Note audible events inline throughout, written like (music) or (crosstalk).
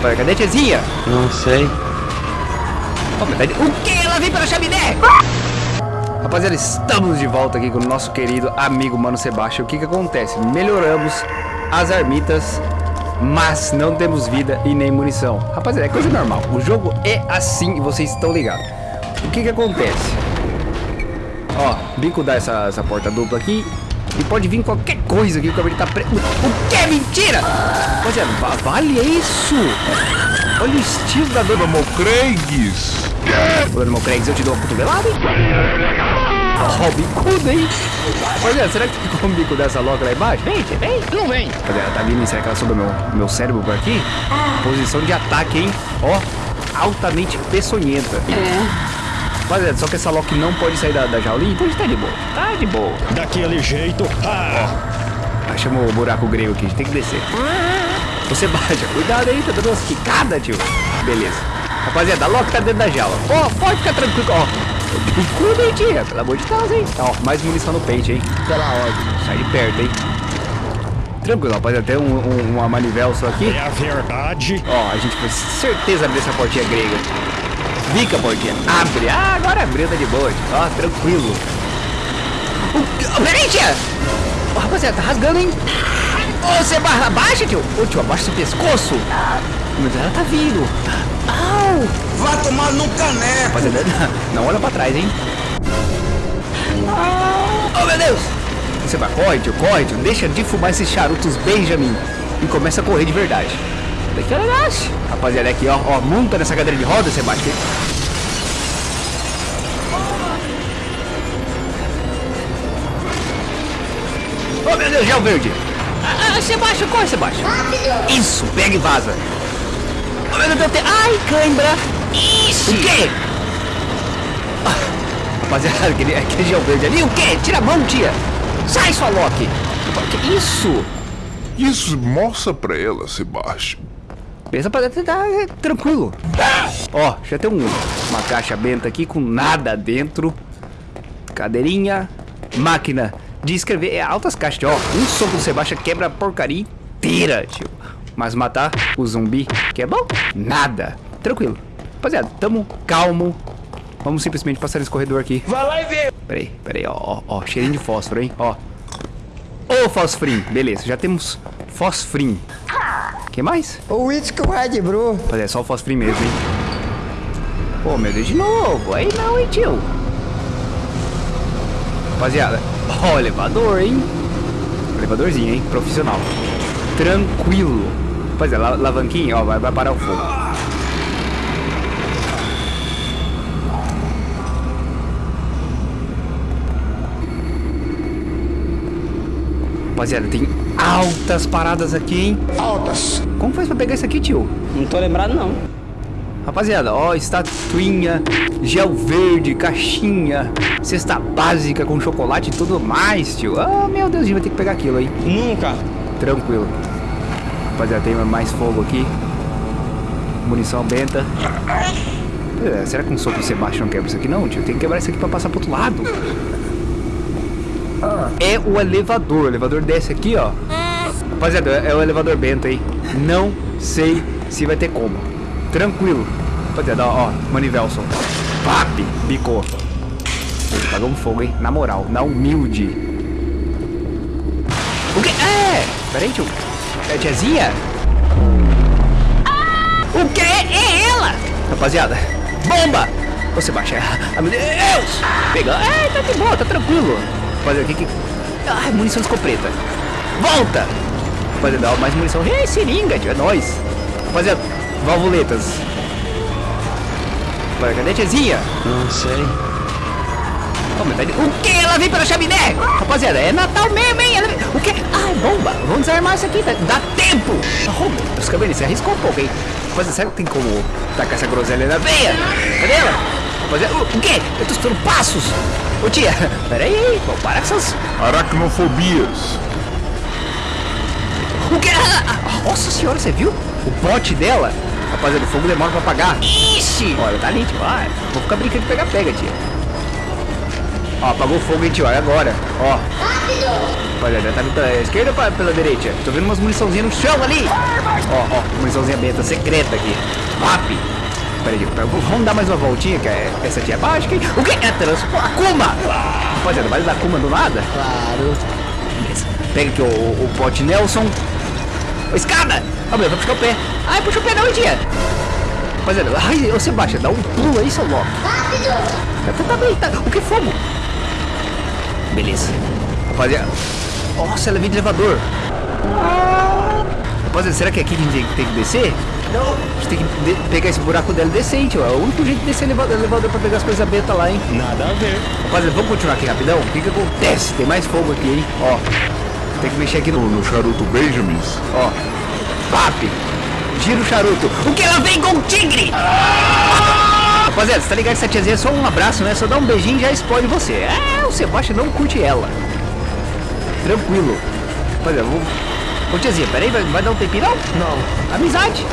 Rapaz, cadê a tiazinha? Não sei. Oh, tá de- O que? Ela vem pela chaminé! Rapaziada, estamos de volta aqui com o nosso querido amigo Mano Sebastião. O que que acontece? Melhoramos as armitas, mas não temos vida e nem munição. Rapaziada, é coisa normal. O jogo é assim e vocês estão ligados. O que que acontece? Ó, bico dá essa, essa porta dupla aqui. E pode vir qualquer coisa aqui, o cabelo tá preto. O que? Mentira! Rapaziada, va- vale isso! Olha o estilo da dona Craigs. Ô, irmão Craigs, eu te dou uma cotovelada, hein? Ó, o bicudo, hein? Olha, será que ficou um bico dessa loca lá embaixo? Vem, vem. Não vem. Cadê? Ela tá vindo, será que ela soube meu, meu cérebro por aqui? Posição de ataque, hein? Ó, altamente peçonhenta. É. Rapaziada, só que essa Loki não pode sair da, da jaulinha, então a gente tá de boa. Tá de boa. Daquele jeito. Ah, Achamos o buraco grego aqui, a gente tem que descer. Você baixa, cuidado aí, tá dando umas quicadas, tio. Beleza. Rapaziada, a Loki tá dentro da jaula. Ó, pode ficar tranquilo, ó. Bicudo, hein, tia? Pelo amor de Deus, hein? Ó, mais munição no peito, hein? Pela ordem. Sai de perto, hein? Tranquilo, rapaziada, tem um, um, uma manivela só aqui. é a verdade. Ó, a gente com certeza abrir essa portinha grega. Fica, portinha. Abre. Ah, agora abriu, tá de boa. Ó, tranquilo. O, peraí, tia. Ó, rapaziada, tá rasgando, hein? Ô, você barra, abaixa, tio. Ô, tio, abaixa seu pescoço. Mas ela tá vindo. Au. Vai tomar no caneco. Rapaziada, (laughs) não olha pra trás, hein? Oh, meu Deus. Você vai, corre, tio, corre, tio. Deixa de fumar esses charutos Benjamin e começa a correr de verdade. Ela nasce. Rapaziada, aqui, ó, ó, monta nessa cadeira de roda, Sebastião. Oh, meu Deus, gel verde. Ah, ah, Sebastião, corre, Sebastião. Isso, pega e vaza. Oh, meu Deus, tem... Ai, cãibra. Isso. O quê? Ah, Rapaziada, (laughs) aquele, aquele gel verde ali. O quê? Tira a mão, tia. Sai, sua Loki. Isso? Isso mostra pra ela, Sebastião. Pensa pra tá é, tranquilo. Ó, já tem um, uma caixa benta aqui com nada dentro. Cadeirinha, máquina de escrever. É altas caixas, ó. Um soco do Sebastião quebra a porcaria inteira, tio. Mas matar o zumbi, que é bom? Nada. Tranquilo. Rapaziada, tamo calmo. Vamos simplesmente passar nesse corredor aqui. Vai lá e vê. Peraí, peraí, ó, ó, ó, cheirinho de fósforo, hein, ó. Ô, fosforim, beleza, já temos fosforim. Que mais? O Whisky Red Brew. Rapaziada, é só o fosforim mesmo, hein. Pô, meu Deus, de novo, aí não, hein, tio. Rapaziada, (laughs) ó, elevador, hein. Elevadorzinho, hein, profissional. Tranquilo. Rapaziada, la alavanquinha, ó, vai, vai parar o fogo. Rapaziada, tem altas paradas aqui, hein? Altas. Como faz pra pegar isso aqui, tio? Não tô lembrado, não. Rapaziada, ó, estatuinha, gel verde, caixinha, cesta básica com chocolate e tudo mais, tio. Ah, meu Deus, a gente vai ter que pegar aquilo, hein? Nunca. Tranquilo. Rapaziada, tem mais fogo aqui. Munição benta. É, será que um soco Sebastião quebra isso aqui? Não, tio. Tem que quebrar isso aqui pra passar pro outro lado. É o elevador. O elevador desce aqui, ó. Rapaziada, é o elevador bento, hein? Não sei se vai ter como. Tranquilo. Rapaziada, ó, Manivelson. Pap, bicou. Pagamos fogo, hein? Na moral, na humilde. O que? É! Peraí, tio. É tiazinha? O que? É ela! Rapaziada, bomba! Você baixa. Ah, meu Deus! Pega. É, tá de boa, tá tranquilo. Rapaziada, o que que... Ai, munição de escopeta. Volta! Rapaziada, ó, mais munição. Ei, seringa, tio, é nóis. Rapaziada, valvuletas. Rapaziada, cadê a tiazinha? Não sei. Mas tá de- O que? Ela vem pela chaminé! Rapaziada, é Natal mesmo, hein? Ela O que? Ai, bomba! Vamos desarmar isso aqui, tá? dá tempo! Oh, meu Deus, Cabelo, você arriscou um pouco, hein? Rapaziada, será que tem como tacar essa groselha na veia? Cadê ela? Rapaziada, o, quê? Eu tô escutando passos! Ô, tia, peraí, vamos parar com essas... Aracnofobias. O que? Ah, Nossa senhora, você viu? O bote dela? Rapaziada, o fogo demora pra apagar. Ixi! Olha, tá ali, tio. Vai. Vou ficar brincando de pegar-pega, tia. Ó, apagou o fogo, hein, tio. Olha agora. Ó. Rapaziada, tá vindo pela esquerda ou pela direita? Tô vendo umas muniçãozinhas no chão ali. Ó, ó, muniçãozinha beta secreta aqui. VAP. Pera aí, pera- vamos dar mais uma voltinha, que é- essa aqui é básica, hein? O que é transporte? Akuma! Rapaziada, vai dar Akuma do nada? Claro. Beleza. Pega aqui o, o, o pote Nelson. Ô, escada! Ó, meu, vai puxar o pé. Ai, puxa o pé não, dia. Rapaziada, ai, ô Sebastião, dá um pulo aí, seu louco. Tá, tá, tá bem, tá. O que é fogo? Beleza. Rapaziada. Nossa, ela vem de elevador. Rapaziada, será que é aqui que a gente tem que descer? Não. A gente tem que pegar esse buraco dela e descer, hein, tio. É o único jeito de descer o elevador, elevador pra pegar as coisas beta lá, hein. Nada a ver. Rapaziada, vamos continuar aqui rapidão? O que que acontece? Tem mais fogo aqui, hein? Ó. Tem que mexer aqui no... No charuto Benjamins. Ó. Papi. Gira o charuto. O que ela vem com o tigre? Rapaziada, você tá ligado que essa tiazinha é só um abraço, né? Só dá um beijinho e já explode você. É, o Sebastião não curte ela. Tranquilo. Rapaziada, vamos... Ô tiazinha, peraí, vai, vai dar um tempinho não? Não. Amizade.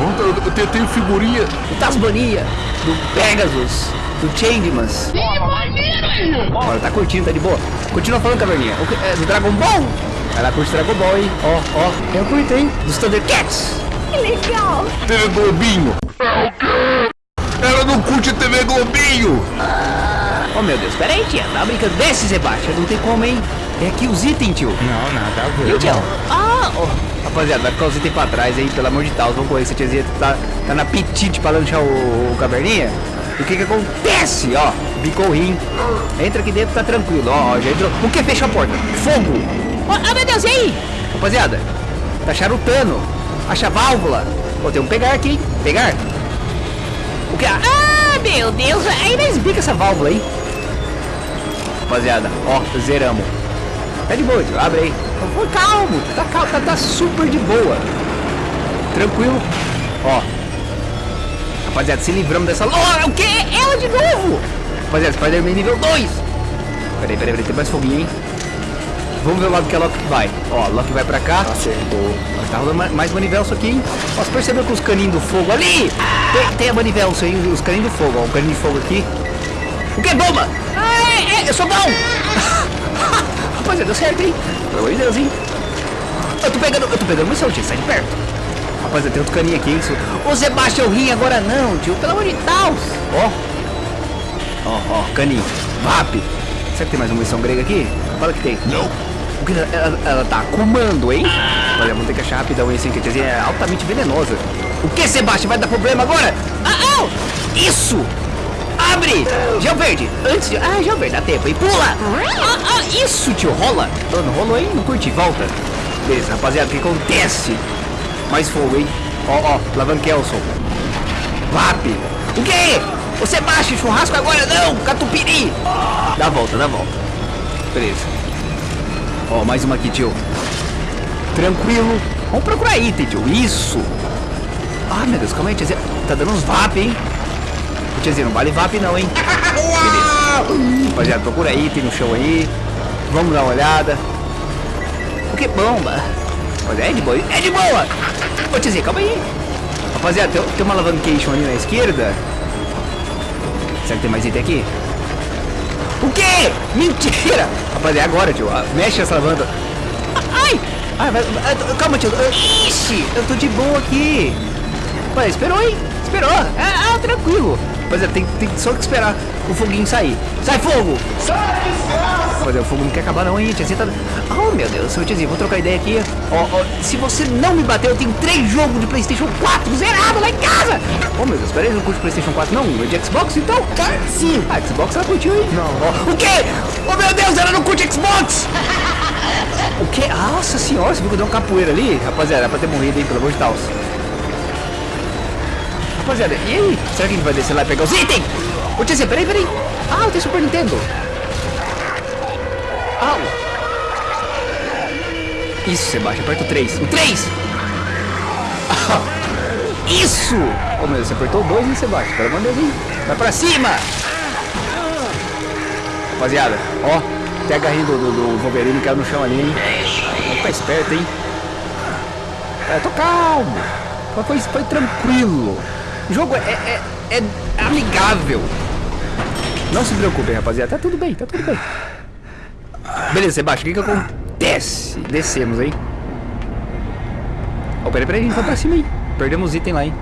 Vamos, eu, eu tenho- tenho figurinha. Do Tasmania. Do Pegasus. Do Changemans. Olha, tá curtindo, tá de boa. Continua falando, caverninha. O que- é, do Dragon Ball? Ela curte Dragon Ball, hein? Ó, ó. Eu curto, hein? Dos Thundercats. TV Globinho. Ela não curte TV Globinho. Oh, meu Deus. Pera aí, tia. Tá brincando desse, Sebastião? Não tem como, hein? É aqui os itens, tio. Não, nada a E o ver. tio? Ah, ó. Rapaziada, vai ficar os itens pra trás aí, pelo amor de Deus. Vamos correr. Essa tiazinha tá, tá na apetite pra lanchar o, o caverninha. E o que que acontece? Ó, bicou o rim. Entra aqui dentro, tá tranquilo. Ó, ó, já entrou. O que? Fechou a porta. Fogo. Ah, meu Deus, e aí? Rapaziada, tá charutando. Acha a válvula. Ó, tem um pegar aqui, hein? Pegar. O que? Ah, meu Deus. Ainda esbica essa válvula aí. Rapaziada, ó, zeramos. Tá de boa. Abre aí. Foi calmo, tá calmo, tá, tá super de boa. Tranquilo. Ó. Rapaziada, se livramos dessa. Oh, o quê? Ela de novo! Rapaziada, Spider-Man nível 2. Peraí, peraí, peraí, tem mais foguinho, hein? Vamos ver o lado que a Loki vai. Ó, a Loki vai pra cá. Acertou. Tá rolando ma- mais manivelso aqui, hein? Ó, você percebeu que os caninhos do fogo ali? Tem, tem a manivelso aí, os caninhos do fogo, ó. Um caninho de fogo aqui. O que? Bomba! Ah, é, é, eu sou bom! (laughs) Rapaziada, deu certo, hein? Pelo amor de Deus, hein? Eu tô pegando, eu tô pegando munição, tio, sai de perto. Rapaziada, tem outro caninho aqui, hein? Ô, Sebastião, rim agora não, tio, pelo amor de Deus. Ó. Ó, ó, caninho. VAP. Será que tem mais uma munição grega aqui? Fala que tem. Não. O que ela, ela, tá comando, hein? Olha, vamos ter que achar rapidão esse, tiazinha é altamente venenosa. O que, Sebastião? Vai dar problema agora? Ah, ah! Isso! Abre! Gel verde! Antes de... Ah, gel verde, dá tempo, hein? Pula! Ah, ah, isso, tio! Rola! Não, rolou, hein? Não curti, volta! Beleza, rapaziada, o que acontece? Mais fogo, hein? Ó, ó, Lavankelson. VAP! O quê? O Sebastião, churrasco agora não! Catupiry! Dá volta, dá volta. Beleza. Ó, mais uma aqui, tio. Tranquilo. Vamos procurar item, tio. Isso. Ah, meu Deus, calma aí, tiazinha. Tá dando uns VAP, hein? Tiazinha, não vale VAP não, hein? Rapaziada, procura item no chão aí. Vamos dar uma olhada. O que bomba? Rapaziada, é de boa. É de boa. Ô, tiazinha, calma aí. Rapaziada, tem, tem uma alavancation ali na esquerda. Será que tem mais item aqui? O quê? Mentira! Rapaziada, é agora, tio. Ah, Mexe essa. Ah, Ai! Ai, vai, calma, tio. Ah, Ixi, eu tô de boa aqui. Pai, esperou, hein? Esperou. Ah, ah, tranquilo. Rapaziada, tem, tem só que esperar o foguinho sair. Sai, fogo! Rapaziada, o fogo não quer acabar não, hein? Tiazinha tá... Oh, meu Deus. Seu tiazinho, vou trocar ideia aqui. Ó, ó, se você não me bater, eu tenho três jogos de Playstation 4 zerado lá em casa. Oh, meu Deus, peraí, não curte Playstation 4 não? É de Xbox, então? Sim. Ah, Xbox ela curtiu, hein? Não. o quê? Oh, meu Deus, ela não curte Xbox! O quê? Nossa senhora, você viu que deu uma capoeira ali? Rapaziada, era pra ter morrido, hein? Pelo amor de Deus. Rapaziada, e aí? Será que a gente vai descer lá e pegar os itens? Ô, tia, peraí, peraí. Ah, tem Super Nintendo. Au. Isso, Sebastião, aperta o 3. O 3! Isso! Ô, meu Deus, você apertou o 2, hein, Sebastião? Pelo amor de Deus? Vai pra cima! Rapaziada, ó, tem a garrinha do, do, do Wolverine caiu no chão ali, hein? Vamos ficar esperto, hein? É, tô calmo. Foi, foi tranquilo. O jogo é, é, é amigável. Não se preocupe, rapaziada. Tá tudo bem, tá tudo bem. Beleza, Sebastião, o que que acontece? Descemos, hein? Oh, peraí, peraí, a gente vai pra cima aí. Perdemos item lá, hein?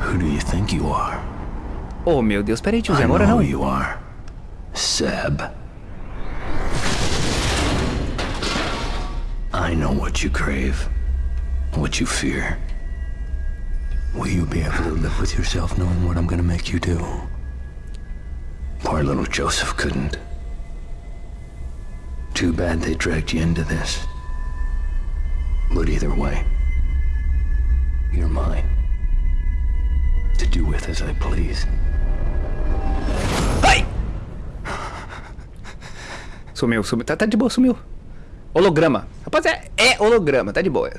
Who do you think you are? Oh, meu Deus, peraí, I tiozinho, agora não. you are. Seb. I know what you crave, what you fear. Will you be able to live with yourself knowing what I'm gonna make you do? Poor little Joseph couldn't. Too bad they dragged you into this. But either way, you're mine. To do with as I please. Ai! Sumiu, sumiu. Tá, tá de boa, sumiu. Holograma. Rapaz, é, é holograma, tá de boa.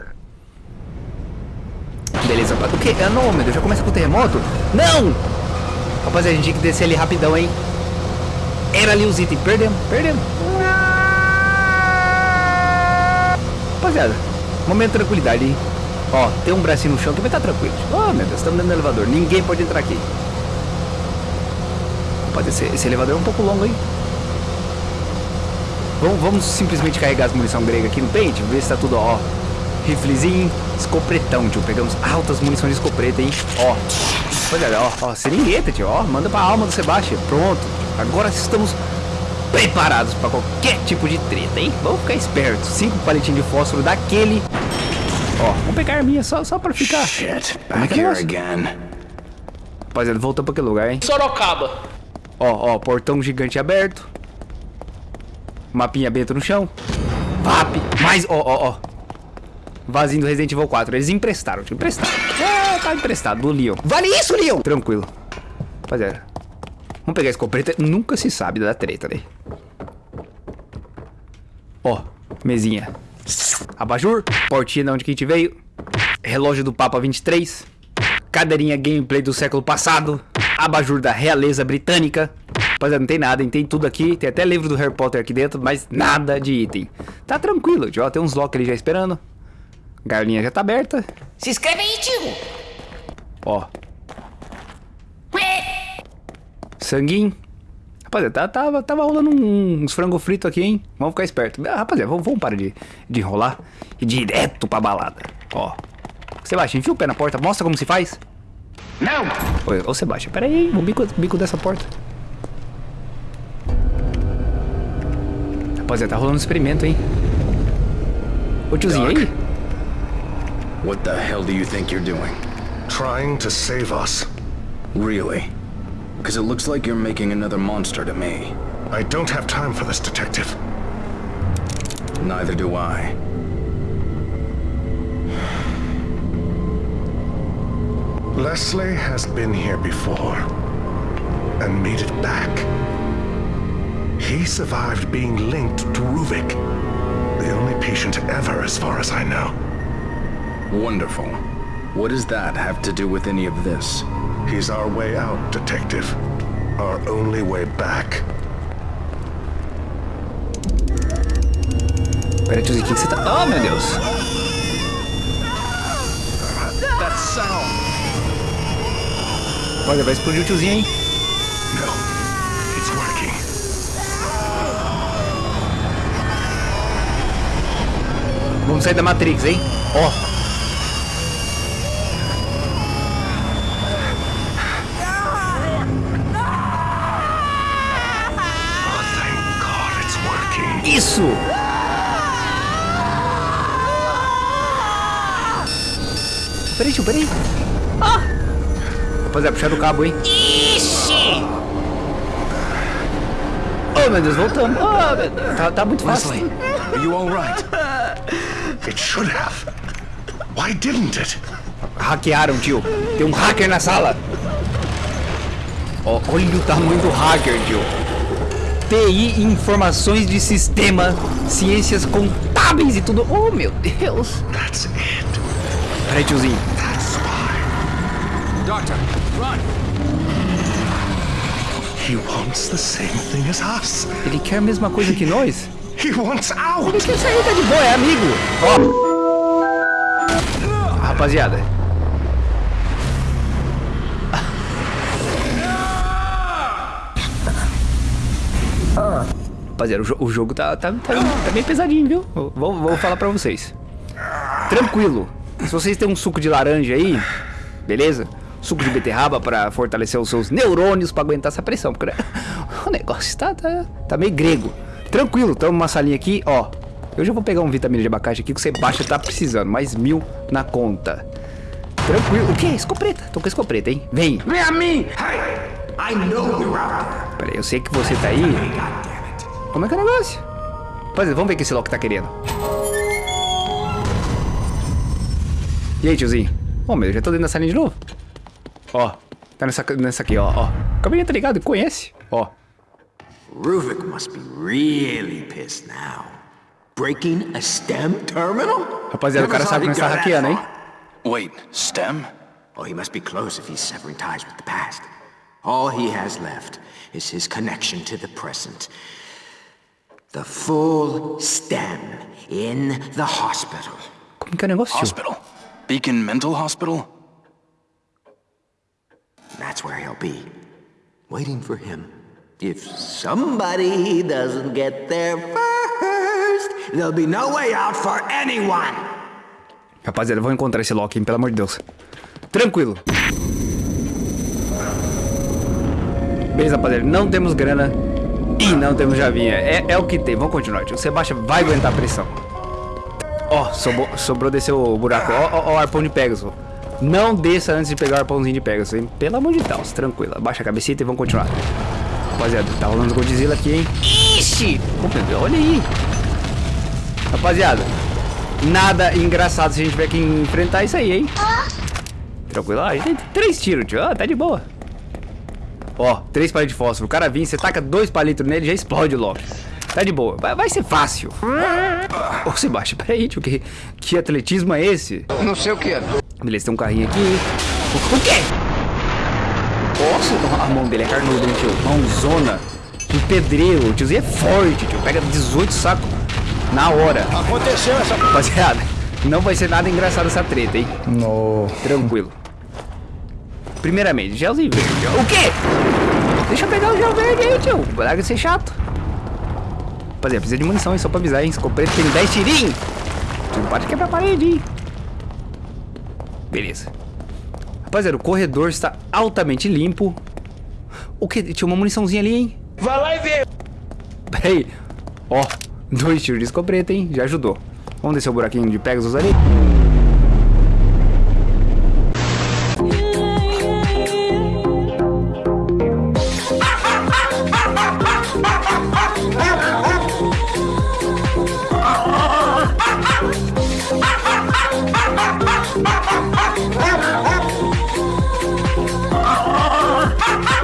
Beleza, rapaz. O que? Ah, não, meu Deus, já começa com o terremoto? Não! Rapaz, a gente tinha que descer ali rapidão, hein? Era ali os itens. Perdemos, perdemos. Rapaziada, momento de tranquilidade, hein? Ó, tem um bracinho no chão vai estar tranquilo. Oh, meu Deus, estamos dentro do elevador. Ninguém pode entrar aqui. Rapaz, esse, esse elevador é um pouco longo, hein? Vamos, vamos simplesmente carregar as munição grega aqui no pente, ver se tá tudo, ó. Riflezinho, escopretão, tio. Pegamos altas munições de escopeta, hein? Ó. Olha, ó, ó, seringueta, tio, ó. Manda pra alma do Sebastião. Pronto. Agora estamos preparados pra qualquer tipo de treta, hein? Vamos ficar espertos. Cinco palitinhos de fósforo daquele. Ó, vamos pegar a arminha só, só pra ficar. Shit, é back que é here again. Rapaziada, voltamos pra aquele lugar, hein? Sorocaba. Ó, ó, portão gigante aberto. Mapinha bento no chão. VAP. Mais, ó, ó, ó. Vazinho do Resident Evil 4. Eles emprestaram, tio. Emprestaram. Tá emprestado. Do Leon. Vale isso, Leon! Tranquilo. Rapaziada. Vamos pegar a escopeta. Nunca se sabe da treta, né? Ó, mesinha. Abajur. Portinha de onde que a gente veio. Relógio do Papa 23. Cadeirinha gameplay do século passado. Abajur da realeza britânica. Rapaziada, não tem nada, hein? Tem tudo aqui. Tem até livro do Harry Potter aqui dentro, mas nada de item. Tá tranquilo, tio. Ó, tem uns locks ali já esperando. Galinha já tá aberta. Se inscreve aí, tio. Ó. Sanguinho. Rapaziada, tá, tava, tava rolando uns frango frito aqui, hein? Vamos ficar esperto. Ah, rapaziada, vamos, vamos parar de, de enrolar e direto pra balada. Ó. Sebastião, enfia o pé na porta, mostra como se faz. Não! Oi, ô Sebastião, pera aí, o bico, bico dessa porta. Rapaziada, tá rolando um experimento, hein? Ô tiozinho, aí? What the hell do you think you're doing? Trying to save us. Really? Because it looks like you're making another monster to me. I don't have time for this, Detective. Neither do I. Leslie has been here before and made it back. He survived being linked to Ruvik, the only patient ever, as far as I know. Wonderful. What does that have to do with any of this? He's our way out, Detective. Our only way back. Pera, tiozinho, o que que você tá... Oh, meu Deus. That sound! Olha, vai explodir o tiozinho, hein? No, it's working. Vamos sair da Matrix, hein? Ó. Oh, Isso! Peraí, tio, peraí. Ah! Rapaziada, puxar o cabo, hein? Ixi! Oh, meu Deus, voltamos. Oh, meu Deus, tá, tá muito fácil. Leslie, are you alright? It should have. Why didn't it? Hackearam, tio. Tem um hacker na sala. Ó, olha o tamanho do hacker, tio. TI, informações de sistema, ciências contábeis e tudo. Oh, meu Deus. That's it. Peraí, tiozinho. That's why. Doctor, run! He wants the same thing as us. Ele quer a mesma coisa que nós? (laughs) He wants out. Ele quer sair, tá de boa, é amigo. Ó. Rapaziada. Rapaziada, o, o jogo tá, tá, tá, tá pesadinho, viu? Vou, vou falar pra vocês. Tranquilo. Se vocês têm um suco de laranja aí, beleza? Suco de beterraba pra fortalecer os seus neurônios pra aguentar essa pressão. Porque (laughs) o negócio tá, tá, tá meio grego. Tranquilo, tamo numa salinha aqui, ó. Eu já vou pegar um vitamina de abacate aqui que o Sebastião tá precisando. Mais mil na conta. Tranquilo. O que? Escopeta. Tô com escopeta, hein? Vem. Vem a mim! Hey! I know you're out there. Pera aí, eu sei que você tá aí. Como é que é o negócio? Rapaziada, vamos ver o que esse Loki tá querendo. E aí, tiozinho? Ô, meu, eu já tô dentro da salinha de novo. Ó, tá nessa, nessa aqui, ó, ó. O cabelinho tá ligado, conhece? Ó. Ruvik must be really pissed now. Breaking a STEM terminal? Rapaziada, o cara sabe que nós tá hackeando, hein? Wait, STEM? Oh, he must be close if he's severing ties with the past. All he has left is his connection to the present. The full STEM in the hospital. Como que é o negócio. Hospital? Beacon Mental Hospital? That's where he'll be, waiting for him. If somebody doesn't get there first, there'll be no way out for anyone. Rapaziada, eu vou encontrar esse Loki, pelo amor de Deus. Tranquilo. Beleza, rapaziada. Não temos grana e não temos javinha. É, é o que tem. Vamos continuar, tio. O Sebastião vai aguentar a pressão. Ó, sobrou, sobrou descer o buraco. Ó, ó, ó, o arpão de Pegasus. Não desça antes de pegar o arpãozinho de Pegasus, hein? Pelo amor de Deus, tranquilo. Abaixa a cabecita e vamos continuar. Rapaziada, tá rolando Godzilla aqui, hein? Ixi! Olha aí. Rapaziada, nada engraçado se a gente tiver que enfrentar isso aí, hein? Tranquilo, ó, a gente tem três tiros, tio. Tá de boa. Ó, três palitos de fósforo. O cara vinha, você taca dois palitos nele já explode logo. Tá de boa. Vai, vai ser fácil. Ô, Sebastião, peraí, tio. Que, que atletismo é esse? Não sei o que é. Beleza, tem um carrinho aqui. O, o quê? Nossa, a mão dele é carnuda, hein, tio? Mãozona. Um pedreiro. O tiozinho é forte, tio. Pega 18 sacos na hora. Aconteceu essa... Rapaziada, não vai ser nada engraçado essa treta, hein? No. Tranquilo. Primeiramente, gelzinho verde. O quê? Deixa eu pegar o gel verde aí, tio. De ser chato. Rapaziada, precisa de munição, hein? Só pra avisar, hein? Escopeta tem 10 tirinhos. Não pode quebrar a parede, hein? Beleza. Rapaziada, o corredor está altamente limpo. O que? Tinha uma muniçãozinha ali, hein? Vai lá e vê. Peraí. Ó, dois tiros de escopeta, hein? Já ajudou. Vamos descer o buraquinho de Pegasus ali.